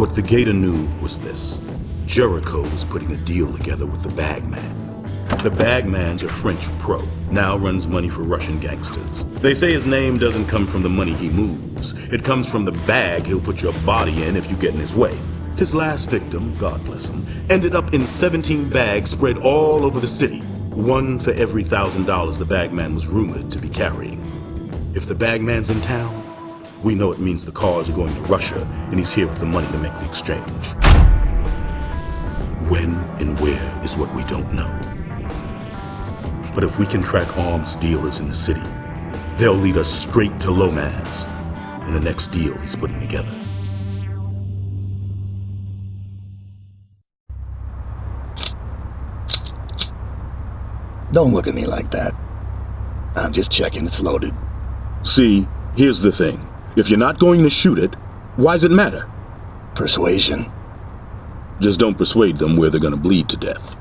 What the Gator knew was this. Jericho was putting a deal together with the Bagman. The Bagman's a French pro, now runs money for Russian gangsters. They say his name doesn't come from the money he moves. It comes from the bag he'll put your body in if you get in his way. His last victim, God bless him, ended up in 17 bags spread all over the city. One for every thousand dollars the bagman was rumored to be carrying. If the bagman's in town, we know it means the cars are going to Russia and he's here with the money to make the exchange. When and where is what we don't know. But if we can track arms dealers in the city, they'll lead us straight to Lomaz and the next deal he's putting together. Don't look at me like that. I'm just checking it's loaded. See, here's the thing. If you're not going to shoot it, why does it matter? Persuasion. Just don't persuade them where they're gonna bleed to death.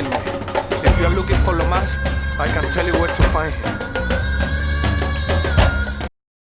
Me. If you're looking for Lomas, I can tell you where to find him.